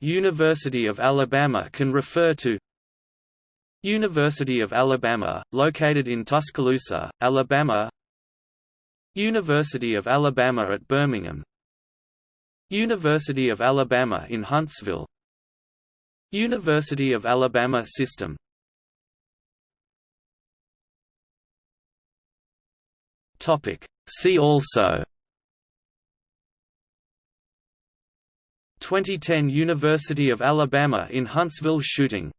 University of Alabama can refer to University of Alabama, located in Tuscaloosa, Alabama. University of Alabama at Birmingham. University of Alabama in Huntsville. University of Alabama System. See also 2010 University of Alabama in Huntsville shooting